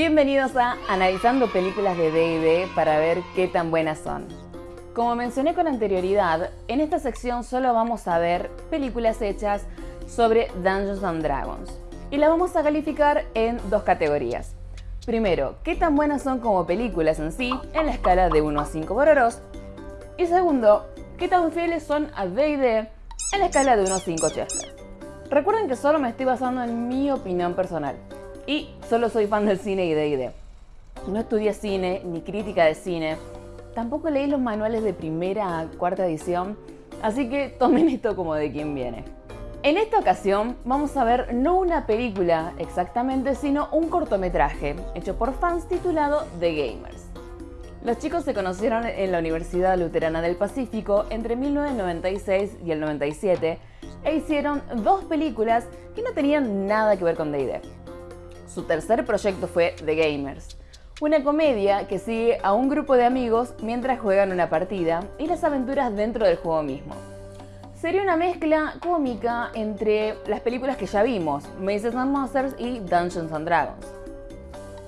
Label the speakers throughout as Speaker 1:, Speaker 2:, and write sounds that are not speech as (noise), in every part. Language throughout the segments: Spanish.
Speaker 1: Bienvenidos a Analizando Películas de D&D para ver qué tan buenas son. Como mencioné con anterioridad, en esta sección solo vamos a ver películas hechas sobre Dungeons and Dragons y las vamos a calificar en dos categorías. Primero, qué tan buenas son como películas en sí, en la escala de 1 a 5 bororos. Y segundo, qué tan fieles son a D&D en la escala de 1 a 5 Chester. Recuerden que solo me estoy basando en mi opinión personal y solo soy fan del cine y D&D. No estudié cine ni crítica de cine, tampoco leí los manuales de primera a cuarta edición, así que tomen (laughs) esto como de quien viene. En esta ocasión vamos a ver no una película exactamente, sino un cortometraje hecho por fans titulado The Gamers. Los chicos se conocieron en la Universidad Luterana del Pacífico entre 1996 y el 97 e hicieron dos películas que no tenían nada que ver con D&D. Su tercer proyecto fue The Gamers, una comedia que sigue a un grupo de amigos mientras juegan una partida y las aventuras dentro del juego mismo. Sería una mezcla cómica entre las películas que ya vimos, Mazes and Monsters y Dungeons and Dragons.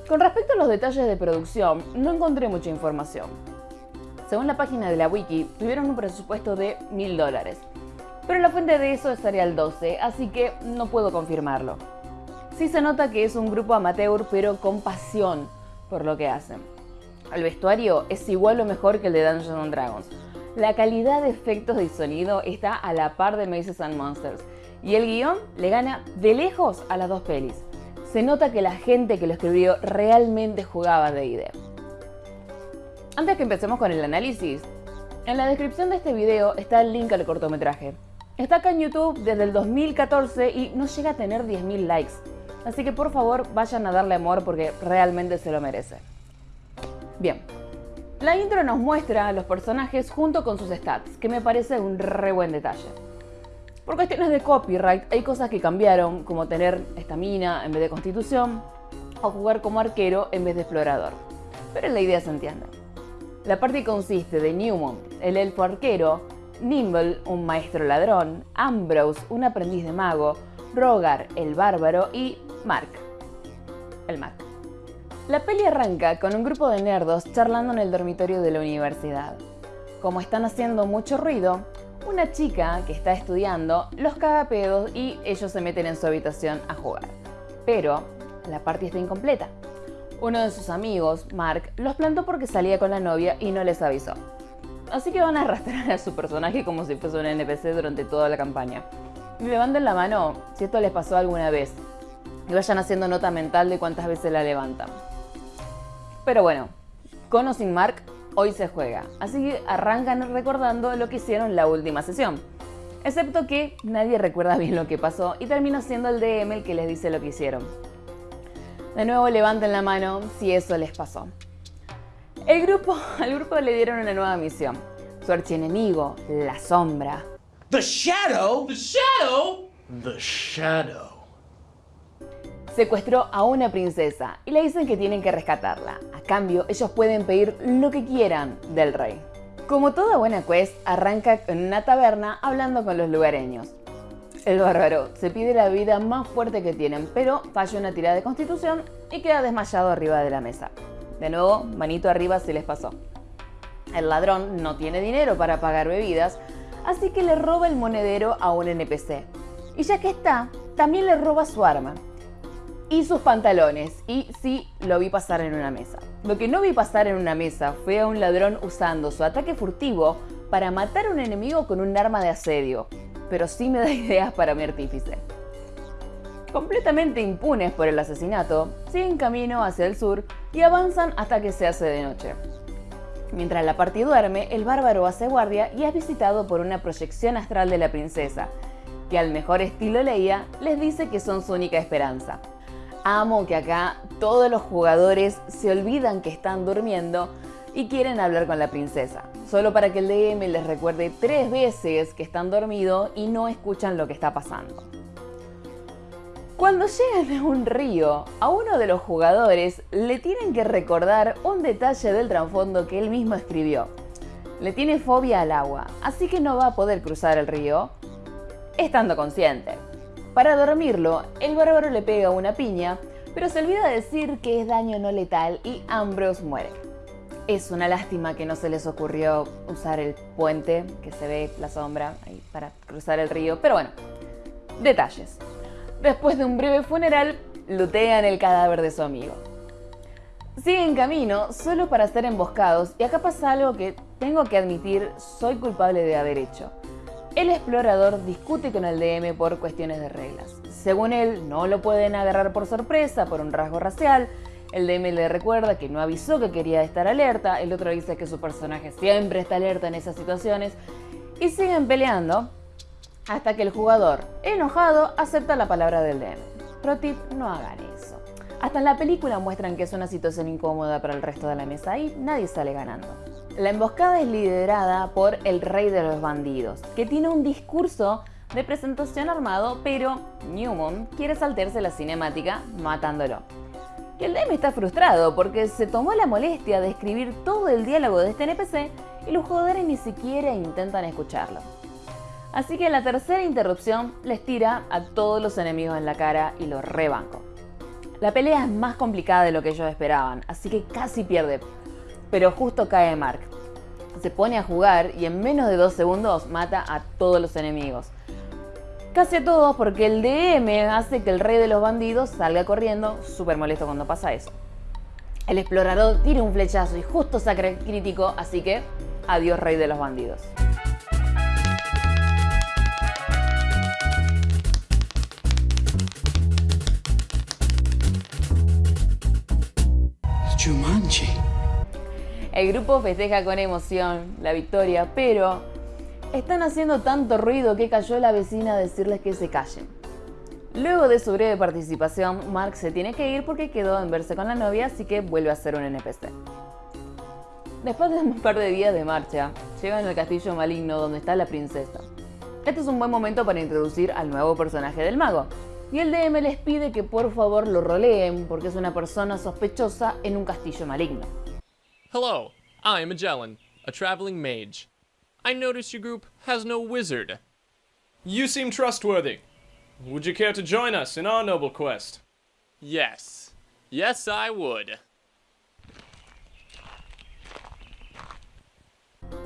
Speaker 1: Con respecto a los detalles de producción, no encontré mucha información. Según la página de la wiki, tuvieron un presupuesto de mil dólares, pero la fuente de eso estaría al 12, así que no puedo confirmarlo. Sí se nota que es un grupo amateur, pero con pasión por lo que hacen. El vestuario es igual o mejor que el de Dungeons Dragons. La calidad de efectos y sonido está a la par de Mazes and Monsters, y el guion le gana de lejos a las dos pelis. Se nota que la gente que lo escribió realmente jugaba D&D. Antes que empecemos con el análisis, en la descripción de este video está el link al cortometraje. Está acá en YouTube desde el 2014 y no llega a tener 10.000 likes. Así que por favor vayan a darle amor porque realmente se lo merece. Bien, la intro nos muestra a los personajes junto con sus stats, que me parece un re buen detalle. Por cuestiones de copyright hay cosas que cambiaron, como tener estamina en vez de constitución, o jugar como arquero en vez de explorador. Pero la idea se entiende. La parte consiste de Newmont, el elfo arquero, Nimble, un maestro ladrón, Ambrose, un aprendiz de mago, Rogar, el bárbaro y Mark, el Mark. La peli arranca con un grupo de nerdos charlando en el dormitorio de la universidad. Como están haciendo mucho ruido, una chica que está estudiando los caga pedos y ellos se meten en su habitación a jugar. Pero la party está incompleta. Uno de sus amigos, Mark, los plantó porque salía con la novia y no les avisó. Así que van a arrastrar a su personaje como si fuese un NPC durante toda la campaña. Levanten la mano si esto les pasó alguna vez. Y vayan haciendo nota mental de cuántas veces la levantan. Pero bueno, con o sin Mark, hoy se juega. Así que arrancan recordando lo que hicieron la última sesión. Excepto que nadie recuerda bien lo que pasó y termina siendo el DM el que les dice lo que hicieron. De nuevo levanten la mano si eso les pasó. El grupo, (laughs) al grupo le dieron una nueva misión. Su archienemigo, la sombra.
Speaker 2: The Shadow?
Speaker 3: The Shadow?
Speaker 2: The Shadow.
Speaker 1: Secuestró a una princesa y le dicen que tienen que rescatarla. A cambio, ellos pueden pedir lo que quieran del rey. Como toda buena quest, arranca en una taberna hablando con los lugareños. El bárbaro se pide la vida más fuerte que tienen, pero falla una tirada de constitución y queda desmayado arriba de la mesa. De nuevo, manito arriba se les pasó. El ladrón no tiene dinero para pagar bebidas, así que le roba el monedero a un NPC. Y ya que está, también le roba su arma y sus pantalones. Y sí, lo vi pasar en una mesa. Lo que no vi pasar en una mesa fue a un ladrón usando su ataque furtivo para matar a un enemigo con un arma de asedio. Pero sí me da (laughs) ideas para mi artífice. Completamente impunes por el asesinato, siguen camino hacia el sur y avanzan hasta que se hace de noche. Mientras la party duerme, el bárbaro hace guardia y es visitado por una proyección astral de la princesa, que al mejor estilo Leia les dice que son su única esperanza. Amo que acá todos los jugadores se olvidan que están durmiendo y quieren hablar con la princesa, solo para que el DM les recuerde tres veces que están dormidos y no escuchan lo que está pasando. Cuando llegan a un río, a uno de los jugadores le tienen que recordar un detalle del trasfondo que él mismo escribió. Le tiene fobia al agua, así que no va a poder cruzar el río estando consciente. Para dormirlo, el bárbaro le pega una piña, pero se olvida decir que es daño no letal y Ambrose muere. Es una lástima que no se les ocurrió usar el puente, que se ve la sombra, ahí para cruzar el río, pero bueno, detalles. Después de un breve funeral, lutean el cadáver de su amigo. Siguen camino solo para ser emboscados y acá pasa algo que tengo que admitir soy culpable de haber hecho. El explorador discute con el DM por cuestiones de reglas. Según él, no lo pueden agarrar por sorpresa por un rasgo racial. El DM le recuerda que no avisó que quería estar alerta. El otro dice que su personaje siempre está alerta en esas situaciones. Y siguen peleando hasta que el jugador, enojado, acepta la palabra del DM. Pro tip, no hagan eso. Hasta en la película muestran que es una situación incómoda para el resto de la mesa y nadie sale ganando. La emboscada es liderada por el rey de los bandidos, que tiene un discurso de presentación armado, pero Newman quiere saltarse la cinemática matándolo. El DM está frustrado porque se tomó la molestia de escribir todo el diálogo de este NPC y los jugadores ni siquiera intentan escucharlo. Así que la tercera interrupción les tira a todos los enemigos en la cara y los rebanco. La pelea es más complicada de lo que ellos esperaban, así que casi pierde. Pero justo cae Mark. Se pone a jugar y en menos de dos segundos mata a todos los enemigos. Casi a todos porque el DM hace que el rey de los bandidos salga corriendo, súper molesto cuando pasa eso. El explorador tira un flechazo y justo saca el crítico, así que adiós rey de los bandidos. El grupo festeja con emoción la victoria, pero están haciendo tanto ruido que cayó la vecina a decirles que se callen. Luego de su breve participación, Mark se tiene que ir porque quedó en verse con la novia, así que vuelve a ser un NPC. Después de un par de días de marcha, llegan al castillo maligno donde está la princesa. Este es un buen momento para introducir al nuevo personaje del mago, y el DM les pide que por favor lo roleen porque es una persona sospechosa en un castillo maligno.
Speaker 3: Hello, I'm Magellan, a traveling mage. I notice your group has no wizard.
Speaker 4: You seem trustworthy. Would you care to join us in our noble quest?
Speaker 3: Yes. Yes, I would.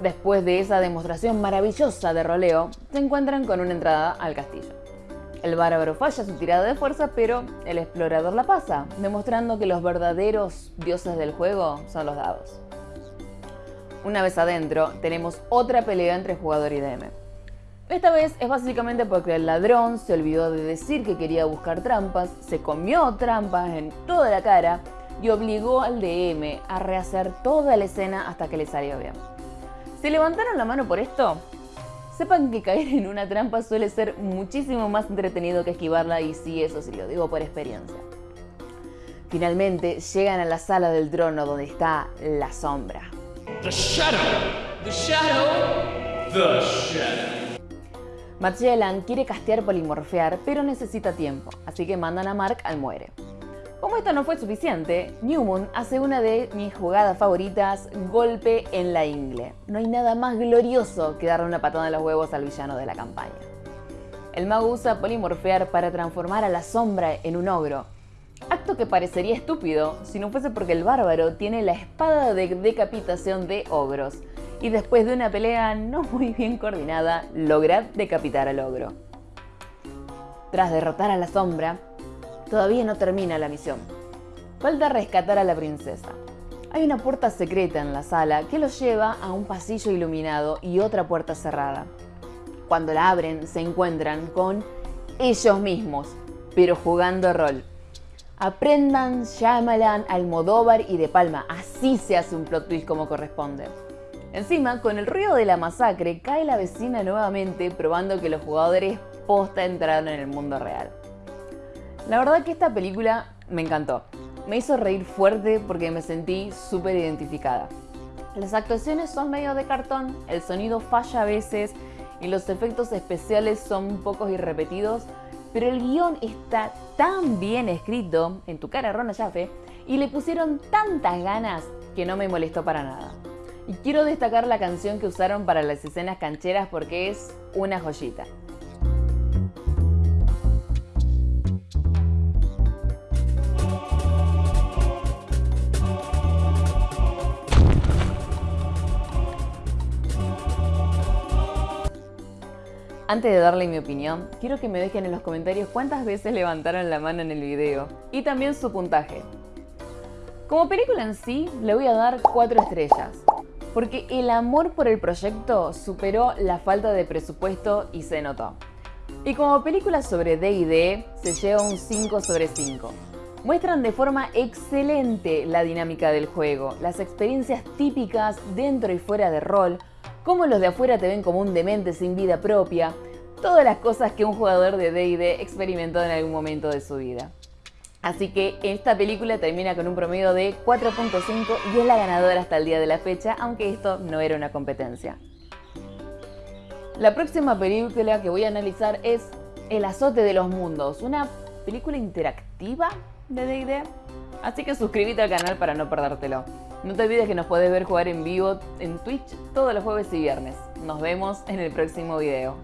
Speaker 1: Después de esa demostración maravillosa de roleo, se encuentran con una entrada al castillo. El bárbaro falla su tirada de fuerza, pero el explorador la pasa, demostrando que los verdaderos dioses del juego son los dados. Una vez adentro, tenemos otra pelea entre jugador y DM. Esta vez es básicamente porque el ladrón se olvidó de decir que quería buscar trampas, se comió trampas en toda la cara y obligó al DM a rehacer toda la escena hasta que le salió bien. ¿Se levantaron la mano por esto? Sepan que caer en una trampa suele ser muchísimo más entretenido que esquivarla y sí, eso sí lo digo por experiencia. Finalmente llegan a la sala del trono donde está la sombra.
Speaker 2: The shadow.
Speaker 3: The Shadow!
Speaker 4: The Shadow.
Speaker 1: Magellan quiere castear polimorfear, pero necesita tiempo, así que mandan a Mark al muere. Como esto no fue suficiente, Newman hace una de mis jugadas favoritas, golpe en la ingle. No hay nada más glorioso que darle una patada en los huevos al villano de la campaña. El mago usa polimorfear para transformar a la sombra en un ogro. Acto que parecería estúpido si no fuese porque el bárbaro tiene la espada de decapitación de ogros y después de una pelea no muy bien coordinada logra decapitar al ogro. Tras derrotar a la sombra, todavía no termina la misión. Falta rescatar a la princesa. Hay una puerta secreta en la sala que los lleva a un pasillo iluminado y otra puerta cerrada. Cuando la abren se encuentran con ellos mismos, pero jugando rol. Aprendan Shyamalan, Almodóvar y De Palma, así se hace un plot twist como corresponde. Encima, con el ruido de la masacre, cae la vecina nuevamente probando que los jugadores posta entraron en el mundo real. La verdad que esta película me encantó. Me hizo reír fuerte porque me sentí súper identificada. Las actuaciones son medio de cartón, el sonido falla a veces y los efectos especiales son pocos y repetidos, pero el guion está tan bien escrito, en tu cara Rona Jaffe, y le pusieron tantas ganas que no me molestó para nada. Y quiero destacar la canción que usaron para las escenas cancheras porque es una joyita. Antes de darle mi opinión, quiero que me dejen en los comentarios cuántas veces levantaron la mano en el video y también su puntaje. Como película en sí, le voy a dar 4 estrellas, porque el amor por el proyecto superó la falta de presupuesto y se notó. Y como película sobre D&D, se lleva un 5 sobre 5. Muestran de forma excelente la dinámica del juego, las experiencias típicas dentro y fuera de rol, cómo los de afuera te ven como un demente sin vida propia, todas las cosas que un jugador de D&D experimentó en algún momento de su vida. Así que esta película termina con un promedio de 4.5 y es la ganadora hasta el día de la fecha, aunque esto no era una competencia. La próxima película que voy a analizar es El azote de los mundos, una película interactiva de D&D. Así que suscríbete al canal para no perdértelo. No te olvides que nos podés ver jugar en vivo en Twitch todos los jueves y viernes. Nos vemos en el próximo video.